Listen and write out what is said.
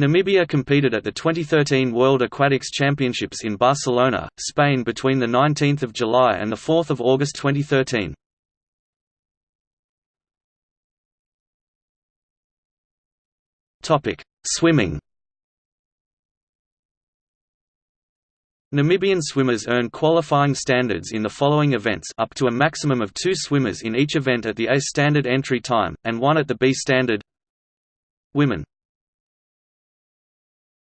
Namibia competed at the 2013 World Aquatics Championships in Barcelona, Spain between 19 July and 4 August 2013. Swimming. Namibian swimmers earn qualifying standards in the following events up to a maximum of two swimmers in each event at the A standard entry time, and one at the B standard. Women.